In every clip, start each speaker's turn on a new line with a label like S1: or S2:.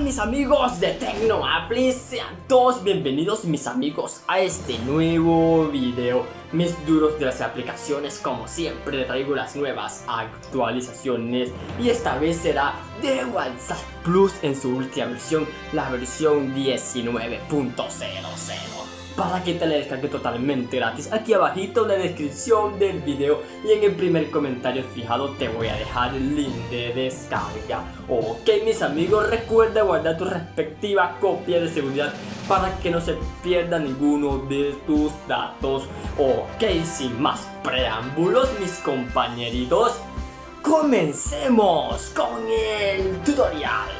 S1: mis amigos de TecnoApply? Sean todos bienvenidos mis amigos a este nuevo video. Mis duros de las aplicaciones como siempre traigo las nuevas actualizaciones. Y esta vez será de WhatsApp Plus en su última versión, la versión 19.00 para que te la descargue totalmente gratis. Aquí abajito en la descripción del video y en el primer comentario fijado te voy a dejar el link de descarga. Ok mis amigos recuerda guardar tu respectiva copia de seguridad para que no se pierda ninguno de tus datos. Ok sin más preámbulos mis compañeritos comencemos con el tutorial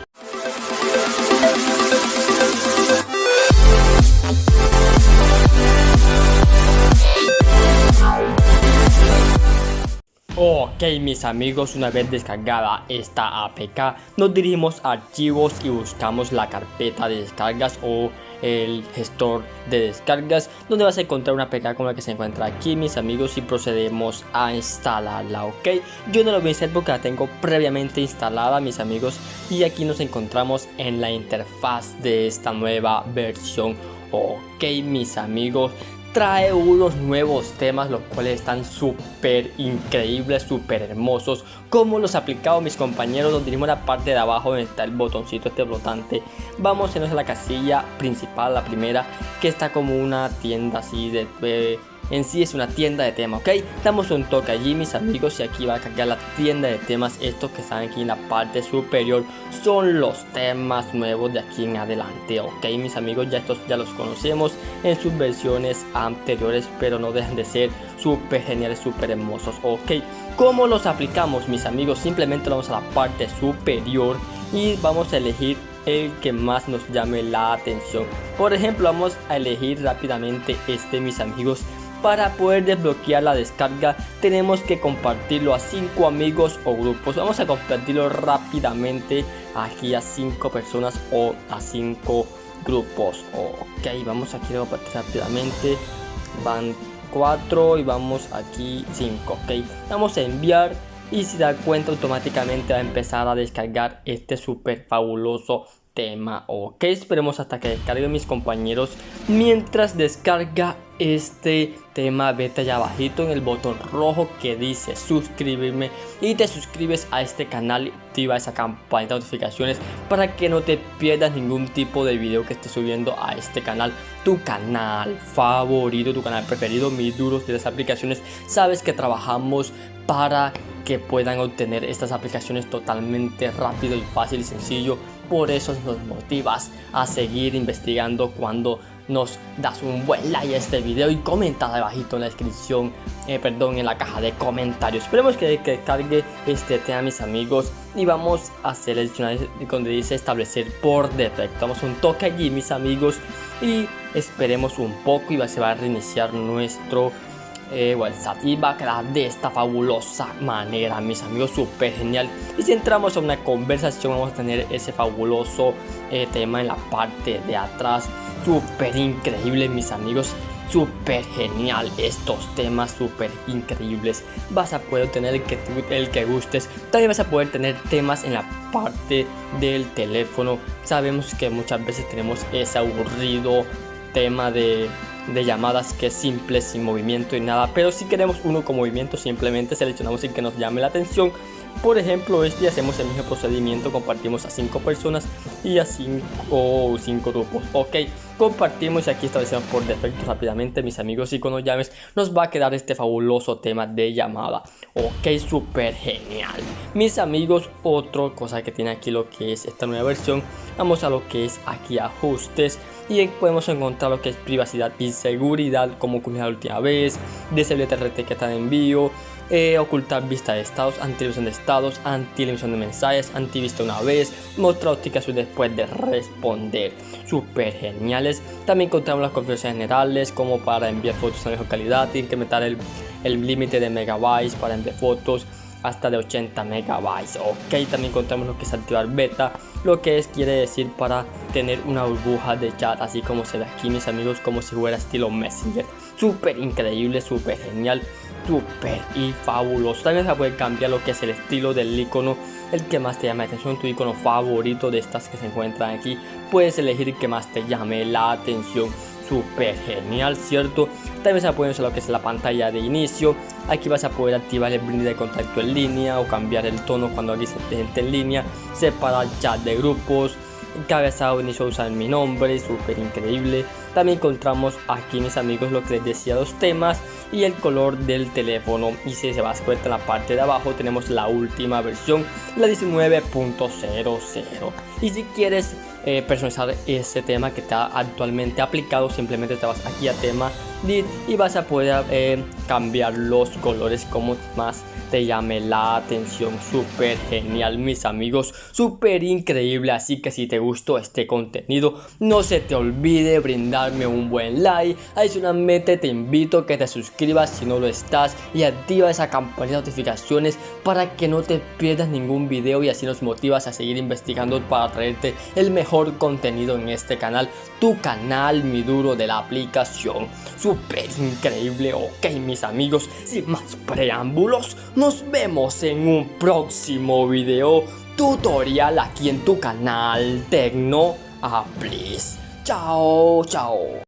S1: Ok mis amigos, una vez descargada esta APK, nos dirigimos a archivos y buscamos la carpeta de descargas o el gestor de descargas donde vas a encontrar una APK como la que se encuentra aquí mis amigos y procedemos a instalarla ok yo no lo voy a hacer porque la tengo previamente instalada mis amigos y aquí nos encontramos en la interfaz de esta nueva versión ok mis amigos trae unos nuevos temas los cuales están súper increíbles, súper hermosos. Como los aplicado mis compañeros dirigimos a la parte de abajo donde está el botoncito este flotante. Vamos a irnos a la casilla principal, la primera que está como una tienda así de, de en sí es una tienda de temas, ¿ok? Damos un toque allí mis amigos y aquí va a cargar la tienda de temas Estos que están aquí en la parte superior son los temas nuevos de aquí en adelante, ¿ok? Mis amigos ya estos ya los conocemos en sus versiones anteriores Pero no dejan de ser súper geniales, súper hermosos, ¿ok? ¿Cómo los aplicamos mis amigos? Simplemente vamos a la parte superior y vamos a elegir el que más nos llame la atención por ejemplo vamos a elegir rápidamente este mis amigos para poder desbloquear la descarga tenemos que compartirlo a 5 amigos o grupos. Vamos a compartirlo rápidamente aquí a 5 personas o a 5 grupos. Ok, vamos aquí a compartir rápidamente. Van 4 y vamos aquí 5. Ok, vamos a enviar y si da cuenta automáticamente va a empezar a descargar este súper fabuloso tema ok esperemos hasta que descargue mis compañeros mientras descarga este tema vete allá abajito en el botón rojo que dice suscribirme y te suscribes a este canal y activa esa campana de notificaciones para que no te pierdas ningún tipo de video que esté subiendo a este canal tu canal favorito tu canal preferido mis duros de las aplicaciones sabes que trabajamos para que puedan obtener estas aplicaciones totalmente rápido y fácil y sencillo por eso nos motivas a seguir investigando cuando nos das un buen like a este video y comenta abajito en la descripción, eh, perdón, en la caja de comentarios. Esperemos que, que cargue este tema mis amigos y vamos a seleccionar donde dice establecer por defecto. Damos un toque allí mis amigos y esperemos un poco y se va a reiniciar nuestro eh, WhatsApp. Y va a quedar de esta fabulosa manera mis amigos súper genial. Y si entramos a una conversación vamos a tener ese fabuloso eh, tema en la parte de atrás. Súper increíble mis amigos. Súper genial. Estos temas súper increíbles. Vas a poder tener el que, el que gustes. También vas a poder tener temas en la parte del teléfono. Sabemos que muchas veces tenemos ese aburrido tema de de llamadas que es simple, sin movimiento y nada. Pero si queremos uno con movimiento, simplemente seleccionamos el que nos llame la atención. Por ejemplo, este hacemos el mismo procedimiento, compartimos a 5 personas y a 5 o 5 grupos. Ok, compartimos y aquí establecemos por defecto rápidamente, mis amigos, y cuando llames nos va a quedar este fabuloso tema de llamada. Ok, súper genial. Mis amigos, otra cosa que tiene aquí lo que es esta nueva versión, vamos a lo que es aquí ajustes y podemos encontrar lo que es privacidad y seguridad como ocurrió la última vez, deshabilitar etiqueta de envío, eh, ocultar vista de estados, anti-emisión de estados, anti-emisión de mensajes, anti-vista una vez, mostrar notificaciones después de responder. Súper geniales. También encontramos las configuraciones generales como para enviar fotos a mejor calidad, incrementar el límite de megabytes para enviar fotos hasta de 80 megabytes ok también encontramos lo que es activar beta lo que es quiere decir para tener una burbuja de chat así como se ve aquí mis amigos como si fuera estilo messenger súper increíble súper genial súper y fabuloso también se puede cambiar lo que es el estilo del icono el que más te llame la atención, tu icono favorito de estas que se encuentran aquí. Puedes elegir el que más te llame la atención súper genial, ¿cierto? También se puede usar lo que es la pantalla de inicio. Aquí vas a poder activar el brinde de contacto en línea o cambiar el tono cuando alguien se presente en línea, separar chat de grupos, cabezado inicio a usar mi nombre, súper increíble. También encontramos aquí mis amigos lo que les decía los temas y el color del teléfono y si se va a cuenta en la parte de abajo tenemos la última versión, la 19.00 y si quieres eh, personalizar ese tema que está actualmente aplicado simplemente te vas aquí a tema y vas a poder eh, cambiar los colores como más te llame la atención. Súper genial, mis amigos. Súper increíble. Así que si te gustó este contenido, no se te olvide brindarme un buen like. Adicionalmente, te invito que te suscribas si no lo estás y activa esa campanita de notificaciones para que no te pierdas ningún video y así nos motivas a seguir investigando para traerte el mejor contenido en este canal. Tu canal, mi duro de la aplicación. Súper increíble. Ok, mis amigos, sin más preámbulos nos vemos en un próximo video tutorial aquí en tu canal Tecno Please. Chao, chao.